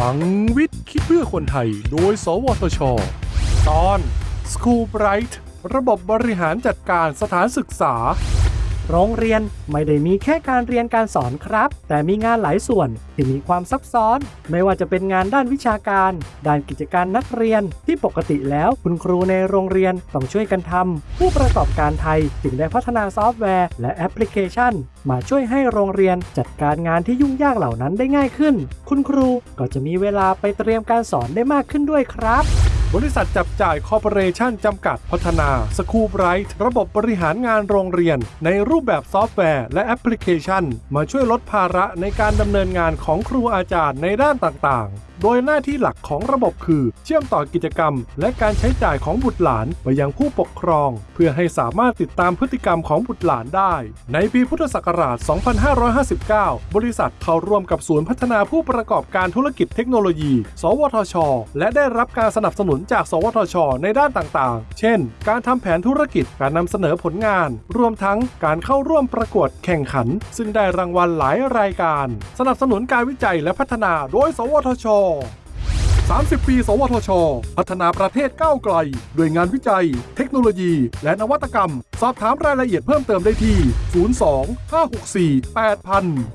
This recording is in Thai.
พลังวิทย์คิดเพื่อคนไทย โดย สวทช ตอน School Bright ระบบบริหารจัดการสถานศึกษา โรงเรียนไม่ได้มีแค่การเรียนการสอนครับ แต่มีงานหลายส่วนที่มีความซับซ้อน ไม่ว่าจะเป็นงานด้านวิชาการ ด้านกิจการนักเรียนที่ปกติแล้วคุณครูในโรงเรียนต้องช่วยกันทำผู้ประกอบการไทยจึงได้พัฒนาซอฟต์แวร์และแอปพลิเคชัน มาช่วยให้โรงเรียนจัดการงานที่ยุ่งยากเหล่านั้นได้ง่ายขึ้น คุณครูก็จะมีเวลาไปเตรียมการสอนได้มากขึ้นด้วยครับ บริษัทจับจ่ายคอร์ปอเรชั่นจำกัดพัฒนา School Bright ระบบบริหารงานโรงเรียน ในรูปแบบซอฟต์แวร์ และแอปพลิเคชัน มาช่วยลดภาระในการดำเนินงานของครูอาจารย์ในด้านต่างๆโดยหน้าที่หลักของระบบคือ เชื่อมต่อกิจกรรม และการใช้จ่ายของบุตรหลานไปยังผู้ปกครอง เพื่อให้สามารถติดตามพฤติกรรมของบุตรหลานได้ ในปีพุทธศักราช 2559 บริษัทเข้าร่วมกับศูนย์พัฒนาผู้ประกอบการธุรกิจเทคโนโลยี สวทช และได้รับการสนับสนุนจาก สวทช ในด้านต่างๆ เช่น การทำแผนธุรกิจ การนำเสนอผลงาน รวมทั้งการเข้าร่วมประกวดแข่งขัน ซึ่งได้รางวัลหลายรายการ สนับสนุนการวิจัยและพัฒนาโดย สวทช30 ปี สวทช พัฒนาประเทศก้าวไกล ด้วยงานวิจัย เทคโนโลยี และนวัตกรรม สอบถามรายละเอียดเพิ่มเติมได้ที่ 02 564 8000